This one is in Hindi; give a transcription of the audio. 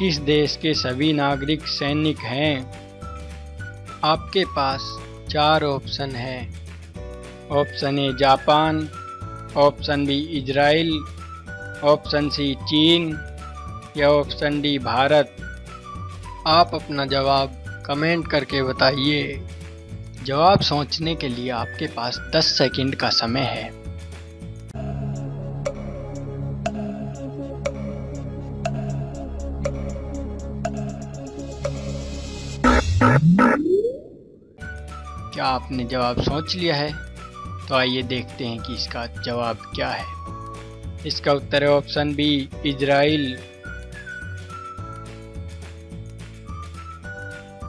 किस देश के सभी नागरिक सैनिक हैं? आपके पास चार ऑप्शन हैं। Option A Japan, option B Israel, option C चीन, या ऑप्शन डी भारत। आप अपना जवाब कमेंट करके बताइए। जवाब सोचने के लिए आपके पास 10 सेकंड का समय है। क्या आपने जवाब सोच लिया है? तो आइए देखते हैं कि इसका जवाब क्या है। इसका उत्तर है ऑप्शन बी, इजराइल।